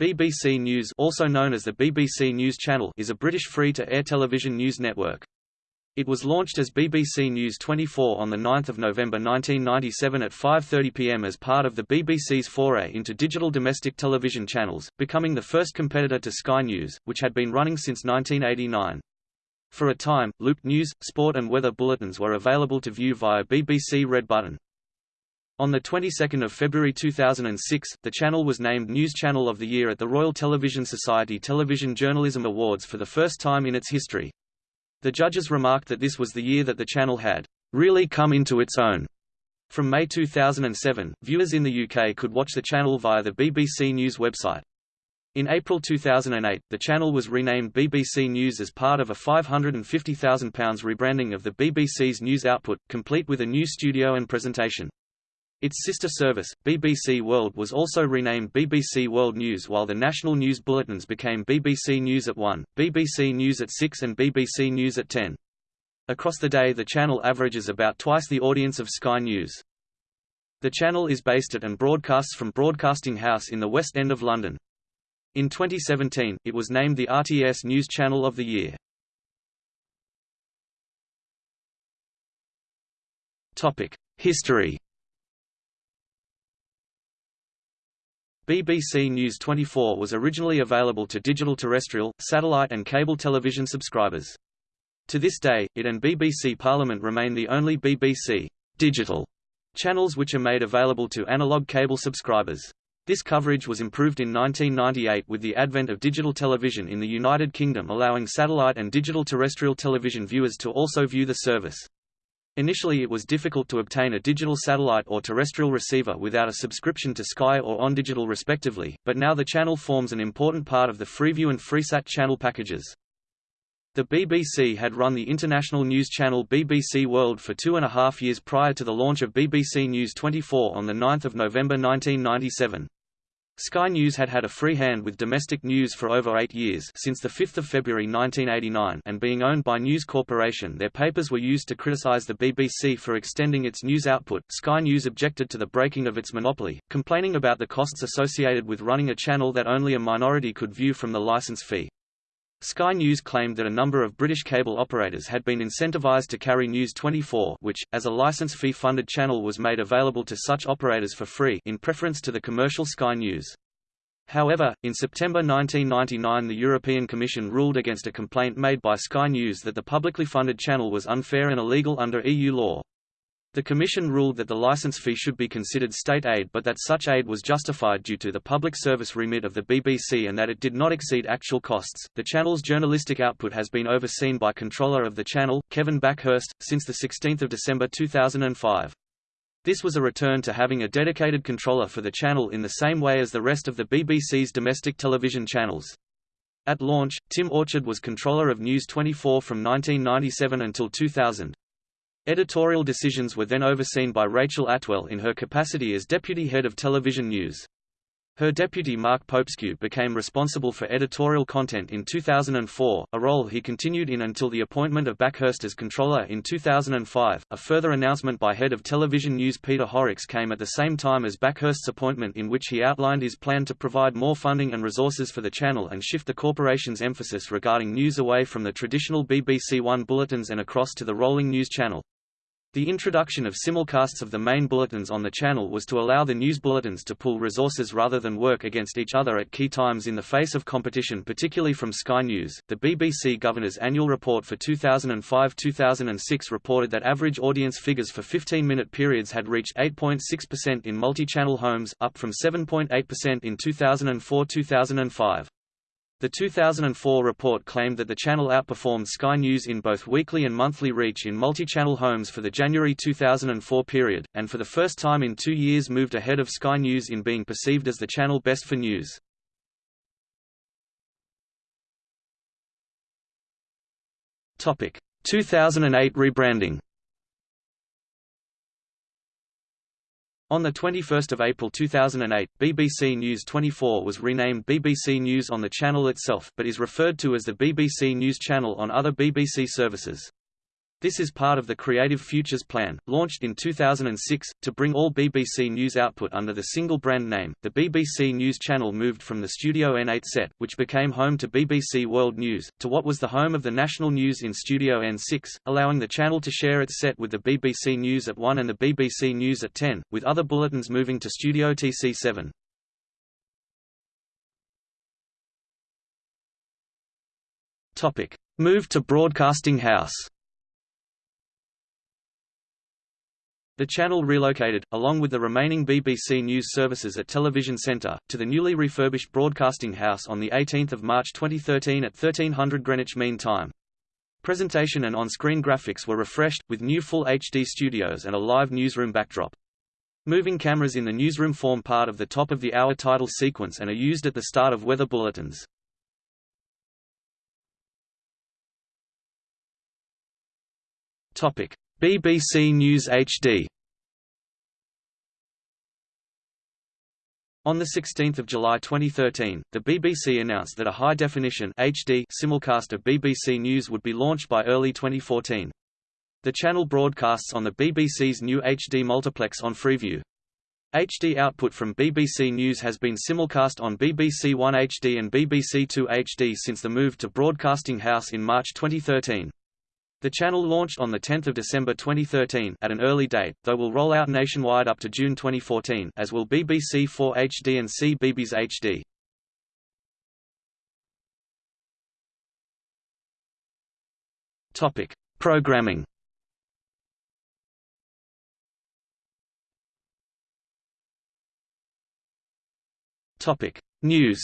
BBC News also known as the BBC News Channel is a British free-to-air television news network. It was launched as BBC News 24 on 9 November 1997 at 5.30 pm as part of the BBC's foray into digital domestic television channels, becoming the first competitor to Sky News, which had been running since 1989. For a time, looped news, sport and weather bulletins were available to view via BBC Red Button. On the 22nd of February 2006, the channel was named News Channel of the Year at the Royal Television Society Television Journalism Awards for the first time in its history. The judges remarked that this was the year that the channel had really come into its own. From May 2007, viewers in the UK could watch the channel via the BBC News website. In April 2008, the channel was renamed BBC News as part of a £550,000 rebranding of the BBC's news output, complete with a new studio and presentation. Its sister service, BBC World was also renamed BBC World News while the national news bulletins became BBC News at 1, BBC News at 6 and BBC News at 10. Across the day the channel averages about twice the audience of Sky News. The channel is based at and broadcasts from Broadcasting House in the West End of London. In 2017, it was named the RTS News Channel of the Year. History BBC News 24 was originally available to digital terrestrial, satellite and cable television subscribers. To this day, it and BBC Parliament remain the only BBC digital channels which are made available to analog cable subscribers. This coverage was improved in 1998 with the advent of digital television in the United Kingdom allowing satellite and digital terrestrial television viewers to also view the service. Initially it was difficult to obtain a digital satellite or terrestrial receiver without a subscription to Sky or OnDigital respectively, but now the channel forms an important part of the Freeview and Freesat channel packages. The BBC had run the international news channel BBC World for two and a half years prior to the launch of BBC News 24 on 9 November 1997. Sky News had had a free hand with domestic news for over eight years since 5 February 1989 and being owned by News Corporation their papers were used to criticise the BBC for extending its news output. Sky News objected to the breaking of its monopoly, complaining about the costs associated with running a channel that only a minority could view from the licence fee. Sky News claimed that a number of British cable operators had been incentivised to carry News 24 which, as a license fee-funded channel was made available to such operators for free in preference to the commercial Sky News. However, in September 1999 the European Commission ruled against a complaint made by Sky News that the publicly funded channel was unfair and illegal under EU law. The Commission ruled that the license fee should be considered state aid but that such aid was justified due to the public service remit of the BBC and that it did not exceed actual costs. The channel's journalistic output has been overseen by controller of the channel, Kevin Bakhurst, since 16 December 2005. This was a return to having a dedicated controller for the channel in the same way as the rest of the BBC's domestic television channels. At launch, Tim Orchard was controller of News 24 from 1997 until 2000. Editorial decisions were then overseen by Rachel Attwell in her capacity as deputy head of television news. Her deputy Mark Popescu became responsible for editorial content in 2004, a role he continued in until the appointment of Bakhurst as controller in 2005. A further announcement by head of television news Peter Horrocks came at the same time as Bakhurst's appointment in which he outlined his plan to provide more funding and resources for the channel and shift the corporation's emphasis regarding news away from the traditional BBC One bulletins and across to the rolling news channel. The introduction of simulcasts of the main bulletins on the channel was to allow the news bulletins to pool resources rather than work against each other at key times in the face of competition particularly from Sky News. The BBC Governor's annual report for 2005-2006 reported that average audience figures for 15-minute periods had reached 8.6% in multi-channel homes, up from 7.8% in 2004-2005. The 2004 report claimed that the channel outperformed Sky News in both weekly and monthly reach in multi-channel homes for the January 2004 period, and for the first time in two years moved ahead of Sky News in being perceived as the channel best for news. Topic: 2008 rebranding. On 21 April 2008, BBC News 24 was renamed BBC News on the channel itself but is referred to as the BBC News Channel on other BBC services. This is part of the Creative Futures Plan, launched in 2006, to bring all BBC News output under the single brand name. The BBC News channel moved from the Studio N8 set, which became home to BBC World News, to what was the home of the national news in Studio N6, allowing the channel to share its set with the BBC News at 1 and the BBC News at 10, with other bulletins moving to Studio TC7. Topic: Move to Broadcasting House. The channel relocated, along with the remaining BBC News services at Television Centre, to the newly refurbished Broadcasting House on 18 March 2013 at 1300 Greenwich Mean Time. Presentation and on-screen graphics were refreshed, with new Full HD studios and a live newsroom backdrop. Moving cameras in the newsroom form part of the top-of-the-hour title sequence and are used at the start of weather bulletins. BBC News HD On 16 July 2013, the BBC announced that a high-definition HD simulcast of BBC News would be launched by early 2014. The channel broadcasts on the BBC's new HD multiplex on Freeview. HD output from BBC News has been simulcast on BBC One HD and BBC Two HD since the move to Broadcasting House in March 2013. The channel launched on 10 December 2013 at an early date, though will roll out nationwide up to June 2014 as will BBC 4 HD and CBeebies HD. Topic: Programming. Topic: News.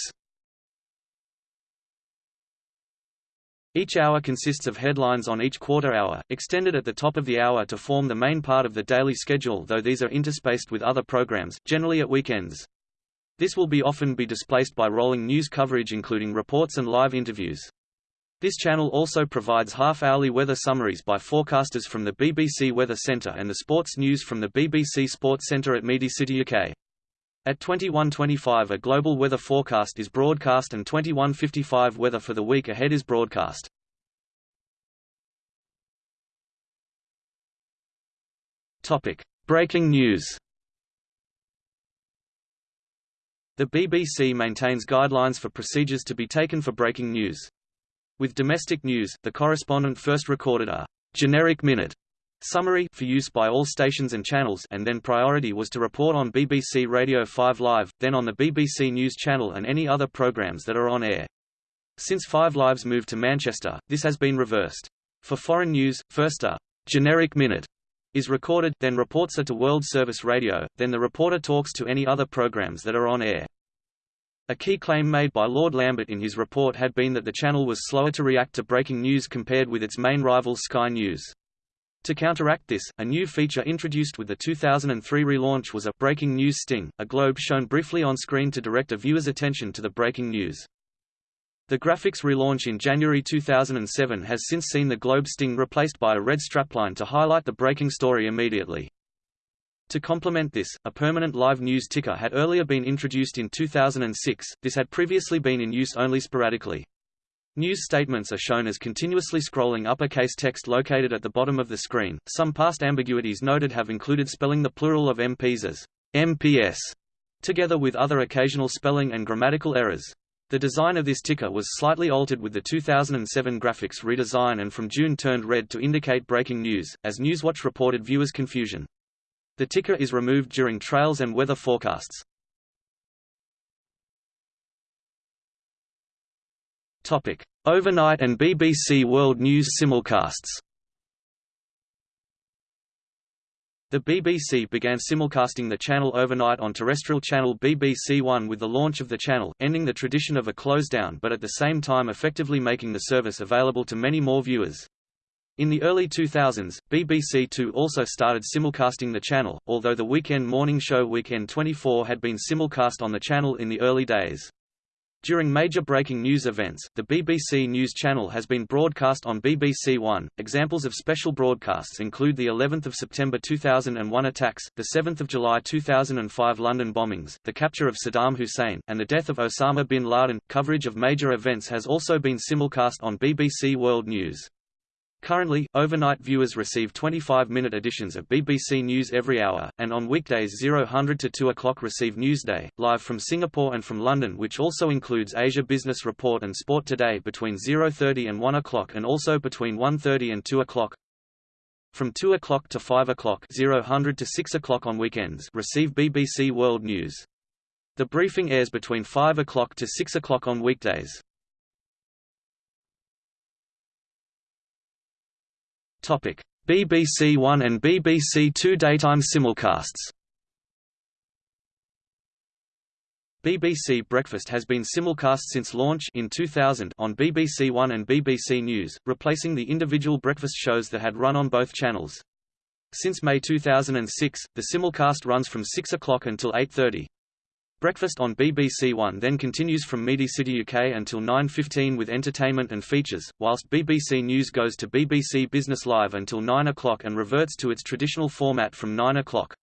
Each hour consists of headlines on each quarter hour, extended at the top of the hour to form the main part of the daily schedule though these are interspaced with other programs, generally at weekends. This will be often be displaced by rolling news coverage including reports and live interviews. This channel also provides half-hourly weather summaries by forecasters from the BBC Weather Centre and the sports news from the BBC Sports Centre at Media City UK. At 21.25 a global weather forecast is broadcast and 21.55 weather for the week ahead is broadcast. Topic: Breaking news. The BBC maintains guidelines for procedures to be taken for breaking news. With domestic news, the correspondent first recorded a generic minute Summary for use by all stations and channels and then priority was to report on BBC Radio 5 Live, then on the BBC News Channel and any other programmes that are on air. Since 5 Live's moved to Manchester, this has been reversed. For foreign news, first a generic minute is recorded, then reports are to World Service Radio, then the reporter talks to any other programmes that are on air. A key claim made by Lord Lambert in his report had been that the channel was slower to react to breaking news compared with its main rival Sky News. To counteract this, a new feature introduced with the 2003 relaunch was a breaking news sting, a globe shown briefly on screen to direct a viewer's attention to the breaking news. The graphics relaunch in January 2007 has since seen the globe sting replaced by a red strapline to highlight the breaking story immediately. To complement this, a permanent live news ticker had earlier been introduced in 2006, this had previously been in use only sporadically. News statements are shown as continuously scrolling uppercase text located at the bottom of the screen. Some past ambiguities noted have included spelling the plural of MPs as MPS, together with other occasional spelling and grammatical errors. The design of this ticker was slightly altered with the 2007 graphics redesign and from June turned red to indicate breaking news, as Newswatch reported viewers' confusion. The ticker is removed during trails and weather forecasts. Topic: Overnight and BBC World News simulcasts. The BBC began simulcasting the channel overnight on terrestrial channel BBC One with the launch of the channel, ending the tradition of a close-down but at the same time effectively making the service available to many more viewers. In the early 2000s, BBC Two also started simulcasting the channel, although the weekend morning show Weekend 24 had been simulcast on the channel in the early days. During major breaking news events, the BBC News Channel has been broadcast on BBC One. Examples of special broadcasts include the 11th of September 2001 attacks, the 7th of July 2005 London bombings, the capture of Saddam Hussein, and the death of Osama bin Laden. Coverage of major events has also been simulcast on BBC World News. Currently, overnight viewers receive 25-minute editions of BBC News every hour, and on weekdays 0000 to 2 o'clock receive Newsday, live from Singapore and from London which also includes Asia Business Report and Sport Today between 0.30 and 1 o'clock and also between 1.30 and 2 o'clock. From 2 o'clock to 5 o'clock 0000 to 6 o'clock on weekends receive BBC World News. The briefing airs between 5 o'clock to 6 o'clock on weekdays. BBC One and BBC Two daytime simulcasts. BBC Breakfast has been simulcast since launch in 2000 on BBC One and BBC News, replacing the individual breakfast shows that had run on both channels. Since May 2006, the simulcast runs from 6 o'clock until 8.30. Breakfast on BBC One then continues from Media City UK until 9.15 with entertainment and features, whilst BBC News goes to BBC Business Live until 9 o'clock and reverts to its traditional format from 9 o'clock.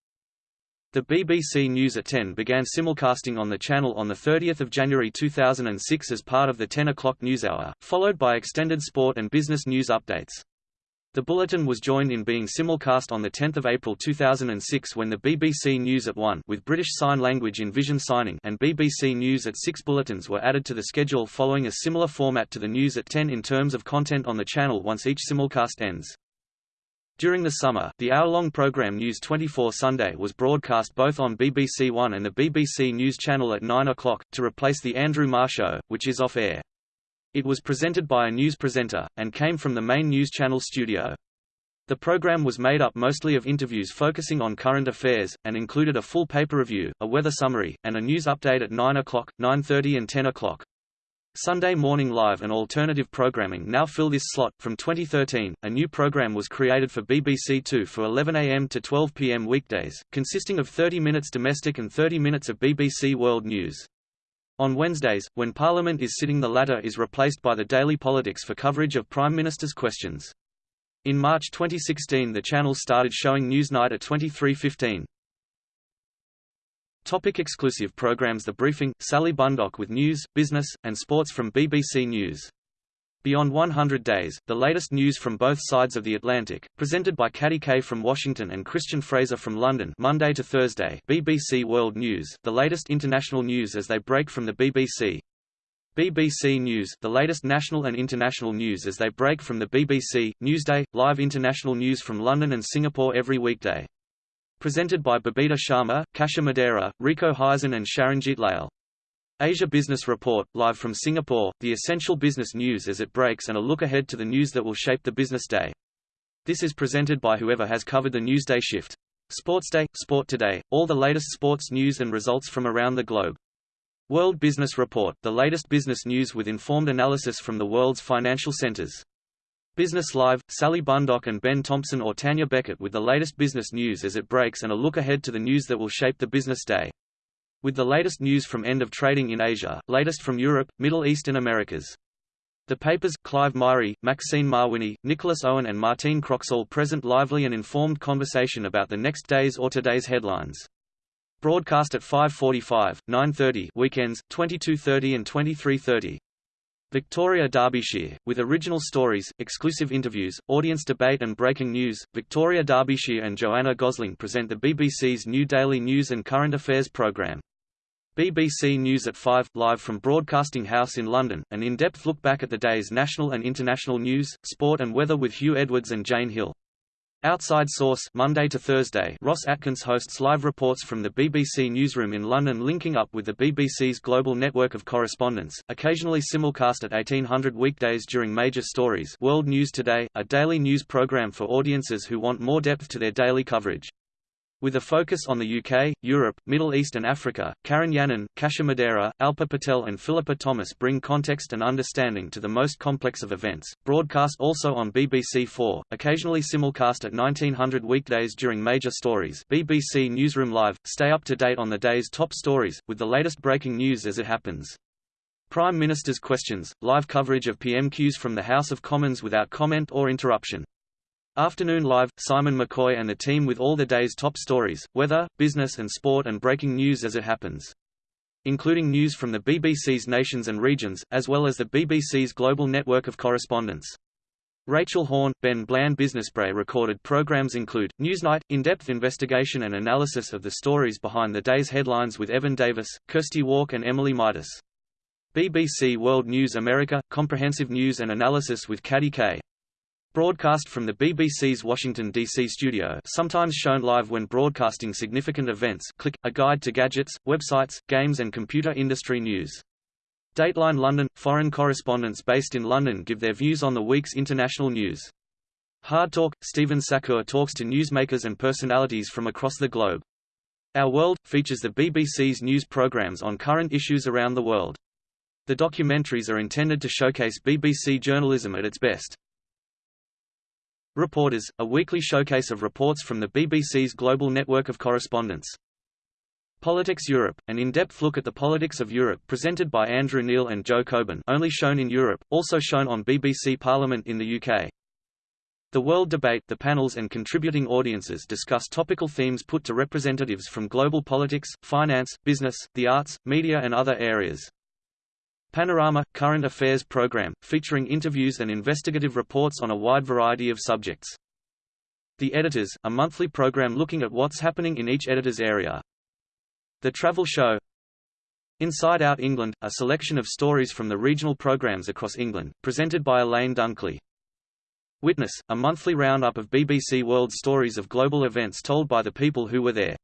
The BBC News at 10 began simulcasting on the channel on 30 January 2006 as part of the 10 o'clock newshour, followed by extended sport and business news updates. The bulletin was joined in being simulcast on 10 April 2006 when the BBC News at 1 with British Sign Language in Vision Signing and BBC News at 6 bulletins were added to the schedule following a similar format to the News at 10 in terms of content on the channel once each simulcast ends. During the summer, the hour-long programme News 24 Sunday was broadcast both on BBC One and the BBC News Channel at 9 o'clock, to replace the Andrew Marr Show, which is off-air. It was presented by a news presenter, and came from the main news channel studio. The program was made up mostly of interviews focusing on current affairs, and included a full paper review, a weather summary, and a news update at 9 o'clock, 9.30 and 10 o'clock. Sunday Morning Live and alternative programming now fill this slot. From 2013, a new program was created for BBC Two for 11 am to 12 pm weekdays, consisting of 30 minutes domestic and 30 minutes of BBC World News. On Wednesdays, when Parliament is sitting the latter is replaced by the Daily Politics for coverage of Prime Minister's questions. In March 2016 the channel started showing Newsnight at 23.15. Topic exclusive programs The Briefing, Sally Bundock with news, business, and sports from BBC News. Beyond 100 Days, the latest news from both sides of the Atlantic, presented by Katty Kay from Washington and Christian Fraser from London Monday to Thursday BBC World News, the latest international news as they break from the BBC. BBC News, the latest national and international news as they break from the BBC, Newsday, live international news from London and Singapore every weekday. Presented by Babita Sharma, Kasia Madera, Rico Hizon and Sharanjit Leyl. Asia Business Report, live from Singapore, the essential business news as it breaks and a look ahead to the news that will shape the business day. This is presented by whoever has covered the Newsday shift. Sports Day, Sport Today, all the latest sports news and results from around the globe. World Business Report, the latest business news with informed analysis from the world's financial centers. Business Live, Sally Bundock and Ben Thompson or Tanya Beckett with the latest business news as it breaks and a look ahead to the news that will shape the business day. With the latest news from end of trading in Asia, latest from Europe, Middle East and Americas. The papers, Clive Myrie, Maxine Mawhinney, Nicholas Owen and Martine Croxall present lively and informed conversation about the next day's or today's headlines. Broadcast at 5.45, 9.30 weekends, 22.30 and 23.30. Victoria Derbyshire, with original stories, exclusive interviews, audience debate and breaking news, Victoria Derbyshire and Joanna Gosling present the BBC's new daily news and current affairs programme. BBC News at 5, live from Broadcasting House in London, an in-depth look back at the day's national and international news, sport and weather with Huw Edwards and Jane Hill. Outside Source Monday to Thursday Ros Atkins hosts live reports from the BBC newsroom in London linking up with the BBC's global network of correspondents, occasionally simulcast at 1800 weekdays during major stories World News Today, a daily news programme for audiences who want more depth to their daily coverage. With a focus on the UK, Europe, Middle East and Africa, Karen Yannon, Kasha Madera, Alpa Patel and Philippa Thomas bring context and understanding to the most complex of events. Broadcast also on BBC4, occasionally simulcast at 1900 weekdays during major stories BBC Newsroom Live, stay up to date on the day's top stories, with the latest breaking news as it happens. Prime Minister's Questions, live coverage of PMQs from the House of Commons without comment or interruption. Afternoon Live, Simon McCoy and the team with all the day's top stories, weather, business and sport and breaking news as it happens. Including news from the BBC's nations and regions, as well as the BBC's global network of correspondents. Rachel Horne, Ben Bland Businessbrae recorded programs include, Newsnight, in-depth investigation and analysis of the stories behind the day's headlines with Evan Davis, Kirsty Wark and Emily Maitlis. BBC World News America, comprehensive news and analysis with Katty Kay. Broadcast from the BBC's Washington, D.C. studio sometimes shown live when broadcasting significant events click, a guide to gadgets, websites, games and computer industry news. Dateline London – Foreign correspondents based in London give their views on the week's international news. Hard Talk – Stephen Sackur talks to newsmakers and personalities from across the globe. Our World – features the BBC's news programmes on current issues around the world. The documentaries are intended to showcase BBC journalism at its best. Reporters – a weekly showcase of reports from the BBC's global network of correspondents. Politics Europe, an in-depth look at the politics of Europe presented by Andrew Neil and Jo Coburn only shown in Europe, also shown on BBC Parliament in the UK. The World Debate the panels and contributing audiences discuss topical themes put to representatives from global politics, finance, business, the arts, media and other areas. Panorama – current affairs program, featuring interviews and investigative reports on a wide variety of subjects. The Editors, a monthly program looking at what's happening in each editor's area. The Travel Show Inside Out England, a selection of stories from the regional programmes across England, presented by Elaine Dunkley. Witness, a monthly roundup of BBC World stories of global events told by the people who were there.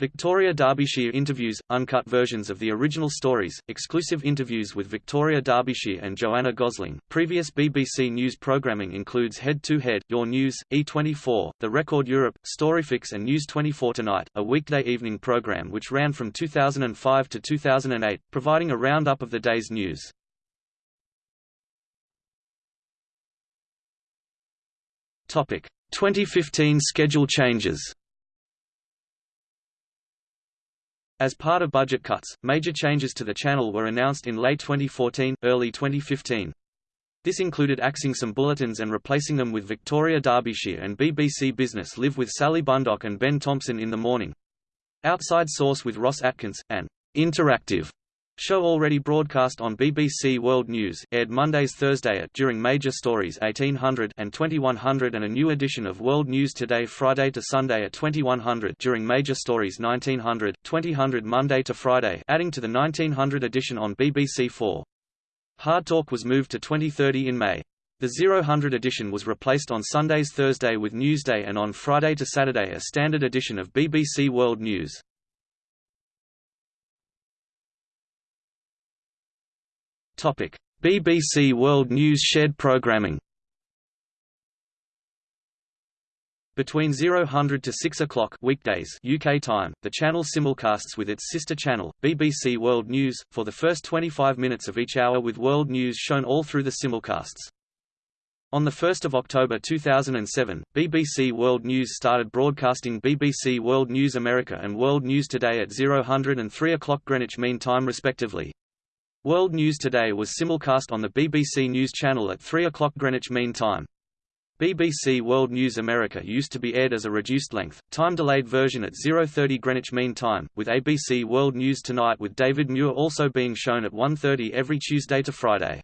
Victoria Derbyshire interviews, uncut versions of the original stories, exclusive interviews with Victoria Derbyshire and Joanna Gosling. Previous BBC News programming includes Head to Head, Your News, E24, The Record Europe, Storyfix and News 24 Tonight, a weekday evening program which ran from 2005 to 2008, providing a roundup of the day's news. Topic: 2015 schedule changes. As part of budget cuts, major changes to the channel were announced in late 2014, early 2015. This included axing some bulletins and replacing them with Victoria Derbyshire and BBC Business Live with Sally Bundock and Ben Thompson in the morning. Outside Source with Ros Atkins, and Interactive Show already broadcast on BBC World News, aired Mondays Thursday at during major stories 1800 and 2100 and a new edition of World News Today Friday to Sunday at 2100 during major stories 1900, 2000 Monday to Friday adding to the 1900 edition on BBC 4. Hard Talk was moved to 2030 in May. The 000 edition was replaced on Sundays Thursday with Newsday and on Friday to Saturday a standard edition of BBC World News. Topic: BBC World News Shed programming. Between 0000 to 6 o'clock weekdays UK time, the channel simulcasts with its sister channel, BBC World News, for the first 25 minutes of each hour with world news shown all through the simulcasts. On 1 October 2007, BBC World News started broadcasting BBC World News America and World News Today at 0000 and 3 o'clock Greenwich Mean Time respectively. World News Today was simulcast on the BBC News Channel at 3 o'clock Greenwich Mean Time. BBC World News America used to be aired as a reduced-length, time-delayed version at 0.30 Greenwich Mean Time, with ABC World News Tonight with David Muir also being shown at 1.30 every Tuesday to Friday.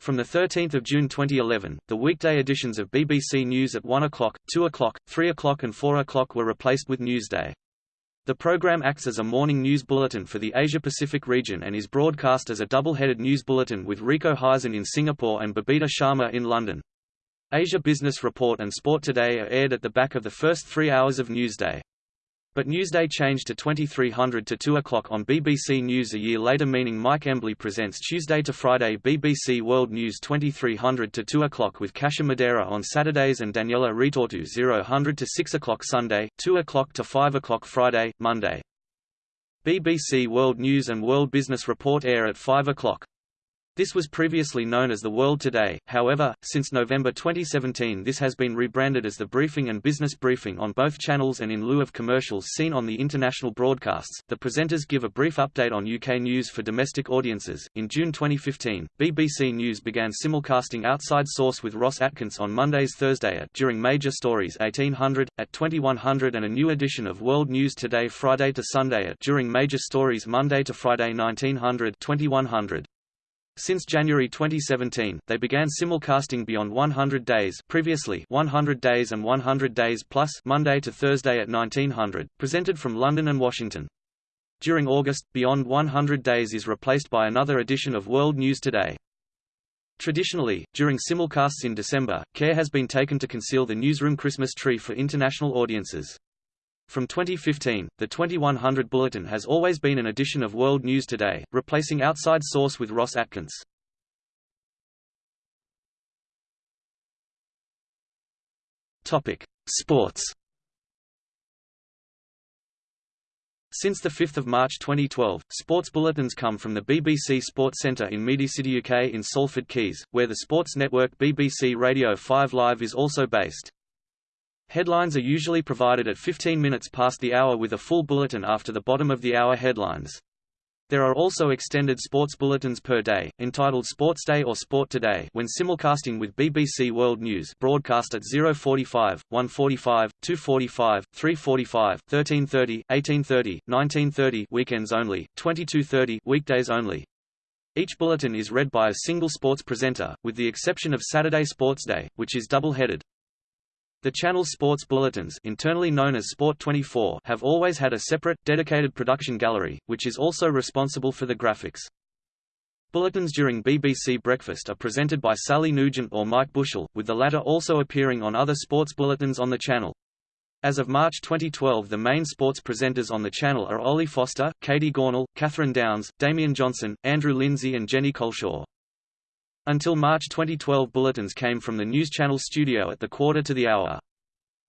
From 13 June 2011, the weekday editions of BBC News at 1 o'clock, 2 o'clock, 3 o'clock and 4 o'clock were replaced with Newsday. The program acts as a morning news bulletin for the Asia-Pacific region and is broadcast as a double-headed news bulletin with Rico Hizon in Singapore and Babita Sharma in London. Asia Business Report and Sport Today are aired at the back of the first three hours of Newsday. But Newsday changed to 2300 to 2 o'clock on BBC News a year later meaning Mike Embley presents Tuesday to Friday BBC World News 2300 to 2 o'clock with Kasia Madera on Saturdays and Daniela Ritorto 0000 to 6 o'clock Sunday, 2 o'clock to 5 o'clock Friday, Monday. BBC World News and World Business Report air at 5 o'clock. This was previously known as The World Today, however, since November 2017 this has been rebranded as The Briefing and Business Briefing on both channels and in lieu of commercials seen on the international broadcasts, the presenters give a brief update on UK news for domestic audiences. In June 2015, BBC News began simulcasting Outside Source with Ros Atkins on Mondays Thursday at during major stories 1800, at 2100 and a new edition of World News Today Friday to Sunday at during major stories Monday to Friday 1900 2100. Since January 2017, they began simulcasting beyond 100 days previously 100 days and 100 days plus Monday to Thursday at 1900, presented from London and Washington. During August, Beyond 100 Days is replaced by another edition of World News Today. Traditionally, during simulcasts in December, care has been taken to conceal the newsroom Christmas tree for international audiences. From 2015, the 2100 Bulletin has always been an edition of World News Today, replacing Outside Source with Ros Atkins. Topic: Sports. Since 5 March 2012, sports bulletins come from the BBC Sports Centre in City, UK in Salford Quays, where the sports network BBC Radio 5 Live is also based. Headlines are usually provided at 15 minutes past the hour with a full bulletin after the bottom of the hour headlines. There are also extended sports bulletins per day, entitled Sports Day or Sport Today when simulcasting with BBC World News broadcast at 045, 145, 245, 345, 1330, 1830, 1930 weekends only, 2230 weekdays only. Each bulletin is read by a single sports presenter, with the exception of Saturday Sports Day, which is double-headed. The channel's sports bulletins internally known as Sport 24 have always had a separate, dedicated production gallery, which is also responsible for the graphics. Bulletins during BBC Breakfast are presented by Sally Nugent or Mike Bushell, with the latter also appearing on other sports bulletins on the channel. As of March 2012 the main sports presenters on the channel are Ollie Foster, Katie Gornall, Catherine Downs, Damian Johnson, Andrew Lindsay and Jenny Colshaw. Until March 2012 bulletins came from the News Channel studio at the quarter to the hour.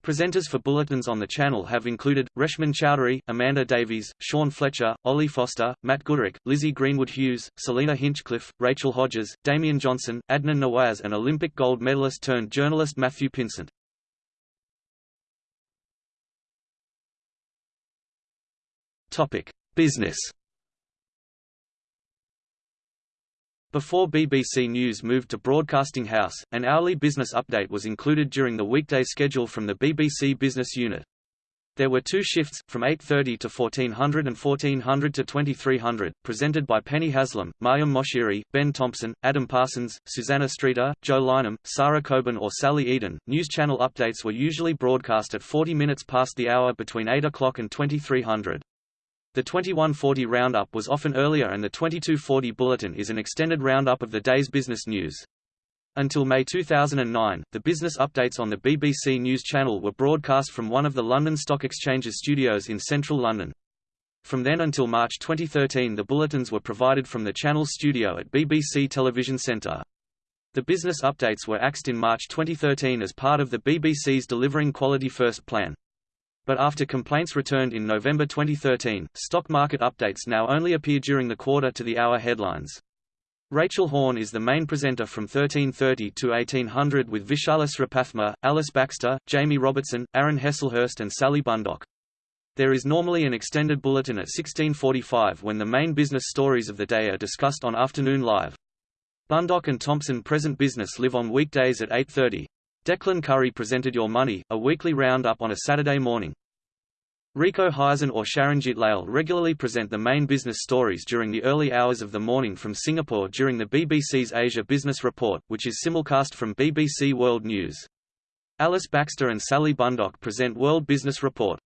Presenters for bulletins on the channel have included, Reshmin Chowdhury, Amanda Davies, Sean Fletcher, Ollie Foster, Matt Gooderick, Lizzie Greenwood Hughes, Selina Hinchcliffe, Rachel Hodges, Damian Johnson, Adnan Nawaz and Olympic gold medalist turned journalist Matthew Pinsent. Business Before BBC News moved to Broadcasting House, an hourly business update was included during the weekday schedule from the BBC Business Unit. There were two shifts, from 8.30 to 1400 and 1400 to 2300, presented by Penny Haslam, Mariam Moshiri, Ben Thompson, Adam Parsons, Susanna Streeter, Joe Lynam, Sarah Coburn or Sally Eden. News channel updates were usually broadcast at 40 minutes past the hour between 8 o'clock and 2300. The 2140 roundup was often earlier and the 2240 bulletin is an extended roundup of the day's business news. Until May 2009, the business updates on the BBC News Channel were broadcast from one of the London Stock Exchange's studios in central London. From then until March 2013 the bulletins were provided from the channel's studio at BBC Television Centre. The business updates were axed in March 2013 as part of the BBC's Delivering Quality First plan. But after complaints returned in November 2013, stock market updates now only appear during the quarter to the hour headlines. Rachel Horne is the main presenter from 1330 to 1800 with Vishal Sripathma, Alice Baxter, Jamie Robertson, Aaron Heslehurst and Sally Bundock. There is normally an extended bulletin at 1645 when the main business stories of the day are discussed on Afternoon Live. Bundock and Thompson present business live on weekdays at 8.30. Declan Curry presented Your Money, a weekly roundup on a Saturday morning. Rico Hizon or Sharanjit Leyl regularly present the main business stories during the early hours of the morning from Singapore during the BBC's Asia Business Report, which is simulcast from BBC World News. Alice Baxter and Sally Bundock present World Business Report.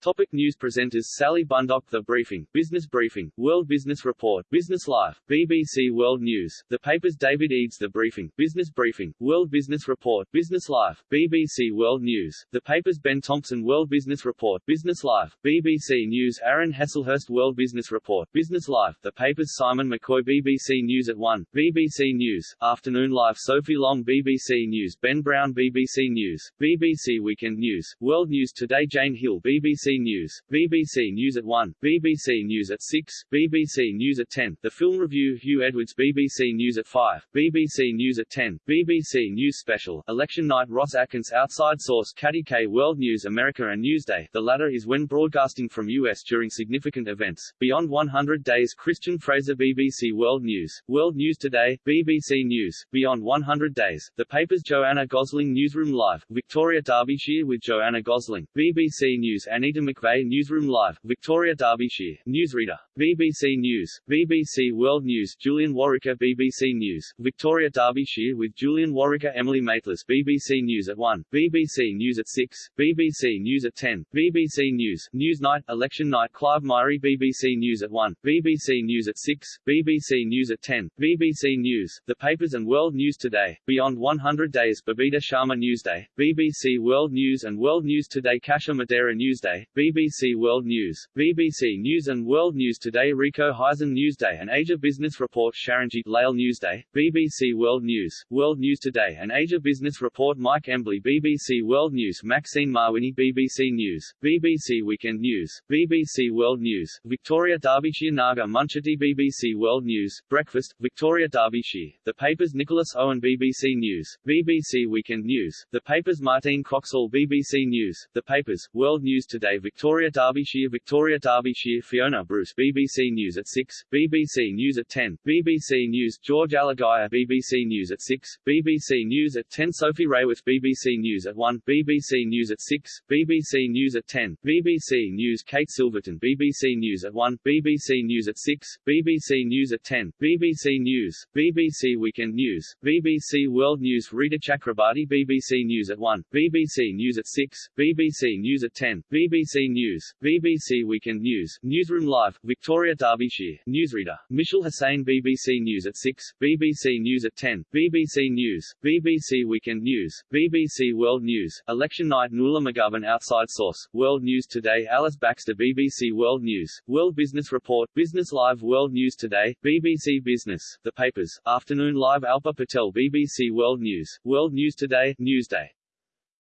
Topic news presenters Sally Bundock The Briefing, Business Briefing, World Business Report, Business Life, BBC World News, The Papers David Eades The Briefing, Business Briefing, World Business Report, Business Life, BBC World News, The Papers Ben Thompson World Business Report, Business Life, BBC News Aaron Heslehurst World Business Report, Business Life, The Papers Simon McCoy BBC News at 1, BBC News, Afternoon Live Sophie Long BBC News Ben Brown BBC News, BBC Weekend News, World News Today Jane Hill BBC News, BBC News at 1, BBC News at 6, BBC News at 10, The Film Review Huw Edwards BBC News at 5, BBC News at 10, BBC News Special, Election Night Ros Atkins Outside Source Katty Kay World News America and Newsday. The latter is when broadcasting from US during significant events, Beyond 100 Days Christian Fraser BBC World News, World News Today, BBC News, Beyond 100 Days, The Papers Joanna Gosling Newsroom Live, Victoria Derbyshire with Joanna Gosling, BBC News Anita Peter McVeigh Newsroom Live, Victoria Derbyshire, Newsreader, BBC News, BBC World News Julian Worricker BBC News, Victoria Derbyshire with Julian Worricker Emily Maitlis BBC News at 1, BBC News at 6, BBC News at 10, BBC News, Newsnight, Election Night Clive Myrie BBC News at 1, BBC News at 6, BBC News at 10, BBC News, The Papers and World News Today, Beyond 100 Days Babita Sharma Newsday, BBC World News and World News Today Kasia Madera Newsday, BBC World News, BBC News and World News Today Rico Hizon Newsday and Asia Business Report Sharanjit Leyl Newsday, BBC World News, World News Today and Asia Business Report Mike Embley BBC World News Maxine Mawhinney BBC News, BBC Weekend News, BBC World News, Victoria Derbyshire Naga Munchetty BBC World News, Breakfast, Victoria Derbyshire, The Papers Nicholas Owen BBC News, BBC Weekend News, The Papers Martine Croxall BBC News, The Papers, World News Today Victoria Derbyshire Victoria Derbyshire Fiona Bruce BBC News at 6, BBC News at 10, BBC News George Alagiah BBC News at 6, BBC News at 10 Sophie Raworth BBC News at 1, BBC News at 6, BBC News at 10, BBC News Kate Silverton BBC News at 1, BBC News at 6, BBC News at 10, BBC News, BBC Weekend News, BBC World News Rita Chakrabarti BBC News at 1, BBC News at 6, BBC News at 10, BBC News, BBC Weekend News, Newsroom Live, Victoria Derbyshire, Newsreader, Mishal Husain BBC News at 6, BBC News at 10, BBC News, BBC Weekend News, BBC World News, Election Night Nuala McGovern Outside Source, World News Today Alice Baxter BBC World News, World Business Report, Business Live World News Today, BBC Business, The Papers, Afternoon Live Alpa Patel BBC World News, World News Today, Newsday.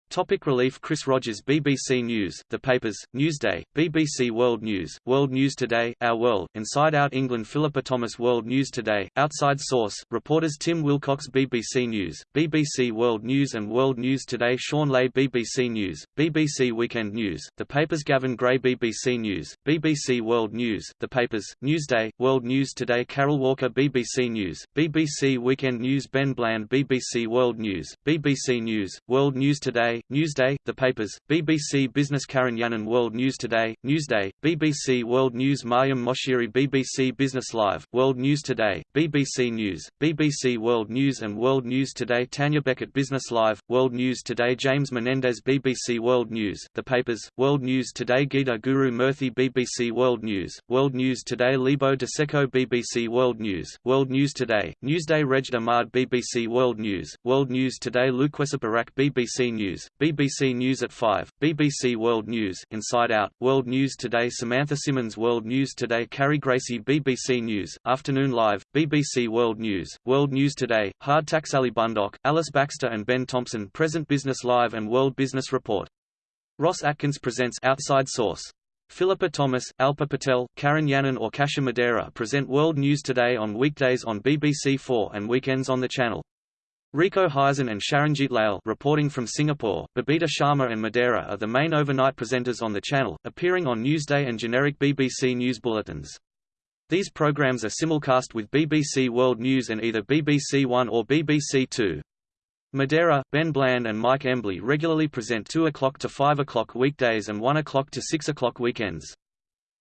Topic relief Chris Rogers BBC News, The Papers, Newsday, BBC World News, World News Today, Our World, Inside Out England Philippa Thomas World News Today, Outside Source, reporters Tim Willcox BBC News, BBC World News and World News Today Shaun Ley BBC News, BBC Weekend News, The Papers Gavin Gray BBC News, BBC World News, The Papers, Newsday, World News Today Carol Walker BBC News, BBC Weekend News Ben Bland BBC World News, BBC News, World News Today, Newsday, The Papers, BBC Business Karen Yannon World News Today, Newsday, BBC World News Mariam Moshiri BBC Business Live, World News Today, BBC News, BBC World News and World News Today Tanya Beckett Business Live, World News Today James Menendez BBC World News, The Papers, World News Today Geeta Guru Murthy BBC World News, World News Today Lebo Diseko BBC World News, World News Today, Newsday Reg Ahmad BBC World News, World News Today Lukwesa Burak BBC News, BBC News at 5, BBC World News Inside Out, World News Today Samantha Simmons World News Today Carrie Gracie BBC News, Afternoon Live, BBC World News, World News Today, HARDtalk Sally Bundock, Alice Baxter and Ben Thompson Present Business Live and World Business Report. Ros Atkins presents Outside Source. Philippa Thomas, Alpa Patel, Karen Yannon or Kasia Madera present World News Today on weekdays on BBC4 and weekends on the channel. Rico Hizon and Sharanjit Leyl reporting from Singapore, Babita Sharma and Madera are the main overnight presenters on the channel, appearing on Newsday and generic BBC News bulletins. These programs are simulcast with BBC World News and either BBC One or BBC Two. Madera, Ben Bland and Mike Embley regularly present 2 o'clock to 5 o'clock weekdays and 1 o'clock to 6 o'clock weekends.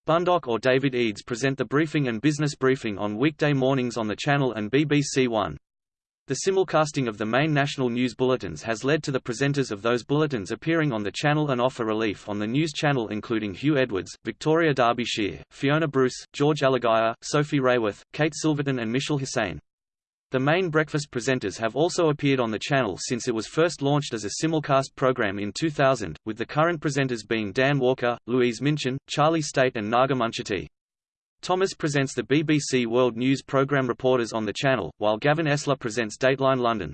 Bundock or David Eades present the briefing and business briefing on weekday mornings on the channel and BBC One. The simulcasting of the main national news bulletins has led to the presenters of those bulletins appearing on the channel and offer relief on the news channel including Huw Edwards, Victoria Derbyshire, Fiona Bruce, George Alagiah, Sophie Raworth, Kate Silverton and Mishal Husain. The main breakfast presenters have also appeared on the channel since it was first launched as a simulcast program in 2000, with the current presenters being Dan Walker, Louise Minchin, Charlie Stayt and Naga Munchetty. Thomas presents the BBC World News programme Reporters on the channel, while Gavin Esler presents Dateline London.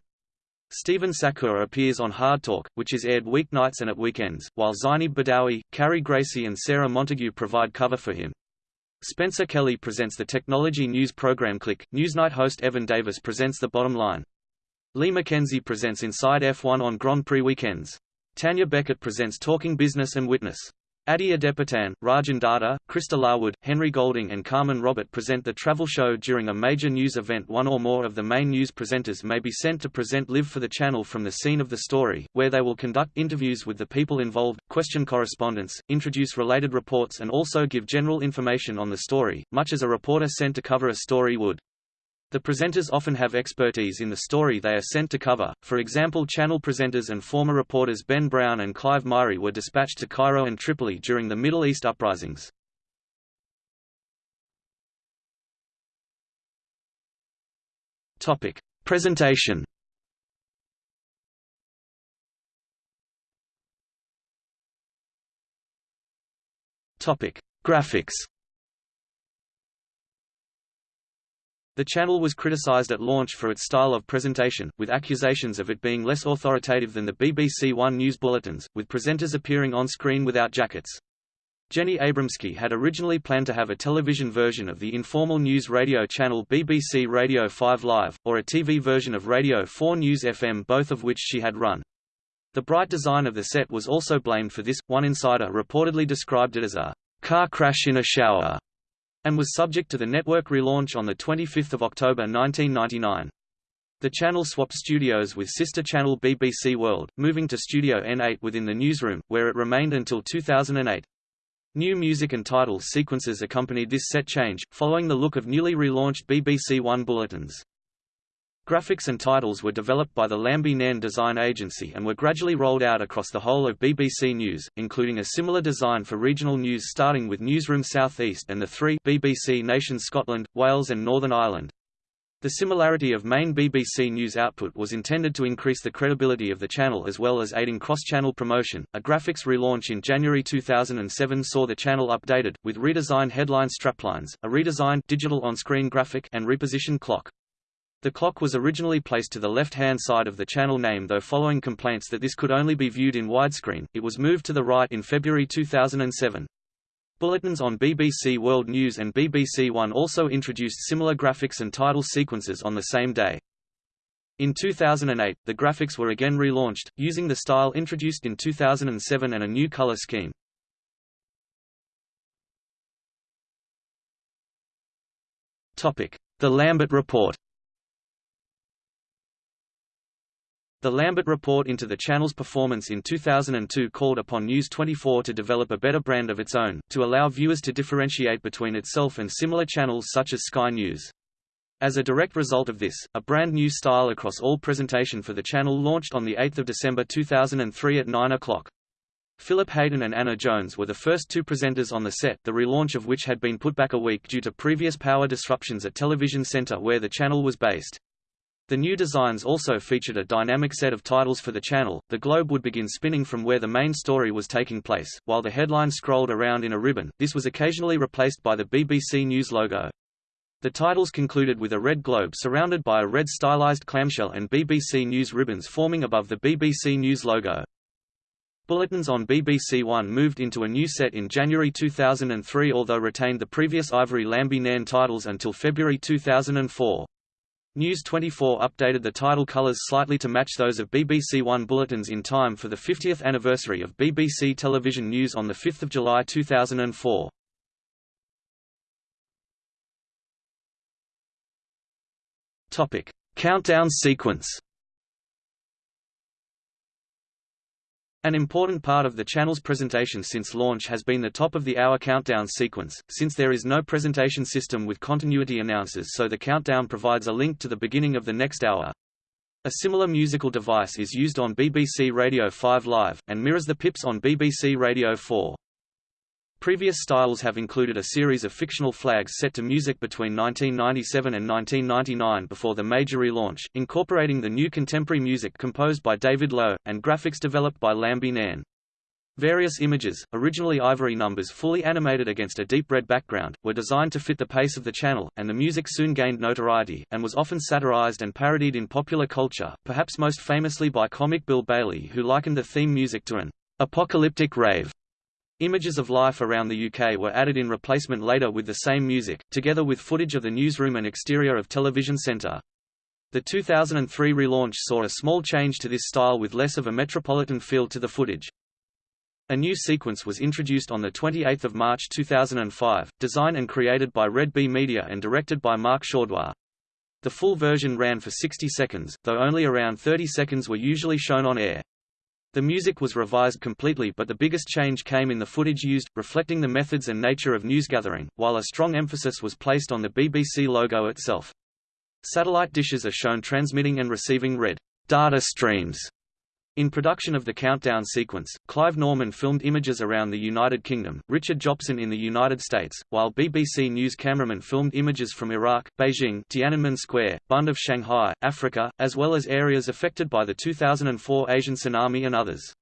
Stephen Sackur appears on Hard Talk, which is aired weeknights and at weekends, while Zeinab Badawi, Carrie Gracie and Sarah Montague provide cover for him. Spencer Kelly presents the technology news program Click. Newsnight host Evan Davis presents The Bottom Line. Lee McKenzie presents Inside F1 on Grand Prix weekends. Tanya Beckett presents Talking Business and Witness. Ade Adepitan, Rajan Datar, Christa Larwood, Henry Golding and Carmen Robert present the travel show during a major news event one or more of the main news presenters may be sent to present live for the channel from the scene of the story, where they will conduct interviews with the people involved, question correspondence, introduce related reports and also give general information on the story, much as a reporter sent to cover a story would. The presenters often have expertise in the story they are sent to cover, for example channel presenters and former reporters Ben Brown and Clive Myrie were dispatched to Cairo and Tripoli during the Middle East uprisings. Topic. Presentation Topic. Graphics The channel was criticized at launch for its style of presentation, with accusations of it being less authoritative than the BBC One news bulletins, with presenters appearing on screen without jackets. Jenny Abramsky had originally planned to have a television version of the informal news radio channel BBC Radio 5 Live, or a TV version of Radio 4 News FM both of which she had run. The bright design of the set was also blamed for this, one insider reportedly described it as a car crash in a shower and was subject to the network relaunch on 25 October 1999. The channel swapped studios with sister channel BBC World, moving to Studio N8 within the newsroom, where it remained until 2008. New music and title sequences accompanied this set change, following the look of newly relaunched BBC One bulletins. Graphics and titles were developed by the Lambie Nairn Design Agency and were gradually rolled out across the whole of BBC News, including a similar design for regional news starting with Newsroom South East and the three BBC nations Scotland, Wales and Northern Ireland. The similarity of main BBC News output was intended to increase the credibility of the channel as well as aiding cross-channel promotion. A graphics relaunch in January 2007 saw the channel updated, with redesigned headline straplines, a redesigned digital on-screen graphic and repositioned clock. The clock was originally placed to the left-hand side of the channel name though following complaints that this could only be viewed in widescreen, it was moved to the right in February 2007. Bulletins on BBC World News and BBC One also introduced similar graphics and title sequences on the same day. In 2008, the graphics were again relaunched, using the style introduced in 2007 and a new color scheme. The Lambert Report The Lambert report into the channel's performance in 2002 called upon News 24 to develop a better brand of its own, to allow viewers to differentiate between itself and similar channels such as Sky News. As a direct result of this, a brand new style across all presentation for the channel launched on 8 December 2003 at 9 o'clock. Philip Hayton and Anna Jones were the first two presenters on the set, the relaunch of which had been put back a week due to previous power disruptions at Television Centre where the channel was based. The new designs also featured a dynamic set of titles for the channel. The globe would begin spinning from where the main story was taking place, while the headline scrolled around in a ribbon. This was occasionally replaced by the BBC News logo. The titles concluded with a red globe surrounded by a red stylized clamshell and BBC News ribbons forming above the BBC News logo. Bulletins on BBC One moved into a new set in January 2003 although retained the previous Ivory Lambie Nairn titles until February 2004. News 24 updated the title colours slightly to match those of BBC One bulletins in time for the 50th anniversary of BBC Television News on 5 July 2004. Countdown sequence An important part of the channel's presentation since launch has been the top-of-the-hour countdown sequence, since there is no presentation system with continuity announcers so the countdown provides a link to the beginning of the next hour. A similar musical device is used on BBC Radio 5 Live, and mirrors the pips on BBC Radio 4. Previous styles have included a series of fictional flags set to music between 1997 and 1999 before the major relaunch, incorporating the new contemporary music composed by David Lowe, and graphics developed by Lambie Nairn. Various images, originally ivory numbers fully animated against a deep red background, were designed to fit the pace of the channel, and the music soon gained notoriety, and was often satirized and parodied in popular culture, perhaps most famously by comic Bill Bailey who likened the theme music to an apocalyptic rave. Images of life around the UK were added in replacement later with the same music, together with footage of the newsroom and exterior of Television Centre. The 2003 relaunch saw a small change to this style with less of a metropolitan feel to the footage. A new sequence was introduced on 28 March 2005, designed and created by Red Bee Media and directed by Mark Chaudoir. The full version ran for 60 seconds, though only around 30 seconds were usually shown on air. The music was revised completely but the biggest change came in the footage used, reflecting the methods and nature of newsgathering, while a strong emphasis was placed on the BBC logo itself. Satellite dishes are shown transmitting and receiving red data streams in production of the countdown sequence, Clive Norman filmed images around the United Kingdom, Richard Jobson in the United States, while BBC News cameramen filmed images from Iraq, Beijing, Tiananmen Square, Bund of Shanghai, Africa, as well as areas affected by the 2004 Asian tsunami and others.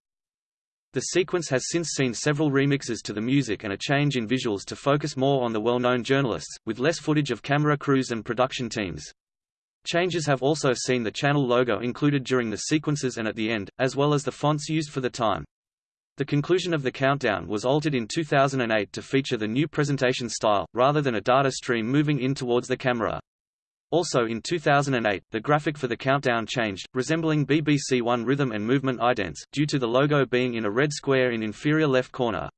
The sequence has since seen several remixes to the music and a change in visuals to focus more on the well-known journalists, with less footage of camera crews and production teams. Changes have also seen the channel logo included during the sequences and at the end, as well as the fonts used for the time. The conclusion of the countdown was altered in 2008 to feature the new presentation style, rather than a data stream moving in towards the camera. Also in 2008, the graphic for the countdown changed, resembling BBC One rhythm and movement idents, due to the logo being in a red square in inferior left corner.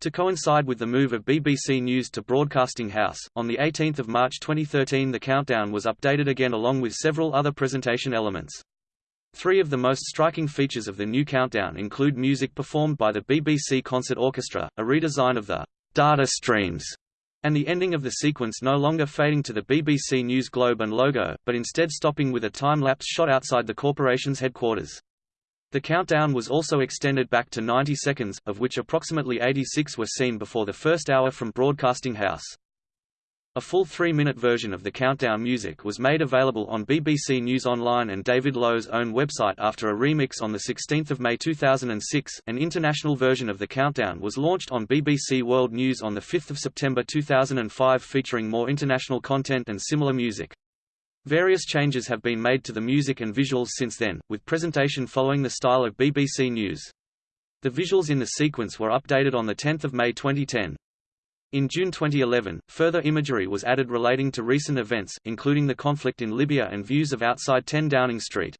To coincide with the move of BBC News to Broadcasting House, on 18 March 2013 the countdown was updated again along with several other presentation elements. Three of the most striking features of the new countdown include music performed by the BBC Concert Orchestra, a redesign of the data streams, and the ending of the sequence no longer fading to the BBC News globe and logo, but instead stopping with a time-lapse shot outside the corporation's headquarters. The countdown was also extended back to 90 seconds, of which approximately 86 were seen before the first hour from Broadcasting House. A full three-minute version of the countdown music was made available on BBC News Online and David Lowe's own website after a remix on 16 May 2006. An international version of the countdown was launched on BBC World News on 5 September 2005 featuring more international content and similar music. Various changes have been made to the music and visuals since then, with presentation following the style of BBC News. The visuals in the sequence were updated on 10 May 2010. In June 2011, further imagery was added relating to recent events, including the conflict in Libya and views of outside 10 Downing Street.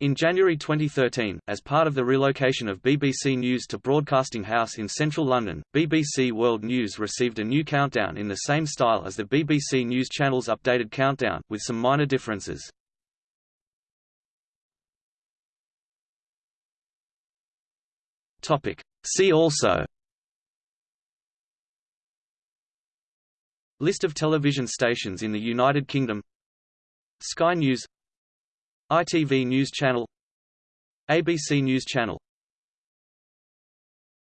In January 2013, as part of the relocation of BBC News to Broadcasting House in central London, BBC World News received a new countdown in the same style as the BBC News Channel's updated countdown, with some minor differences. See also List of television stations in the United Kingdom Sky News ITV News Channel ABC News Channel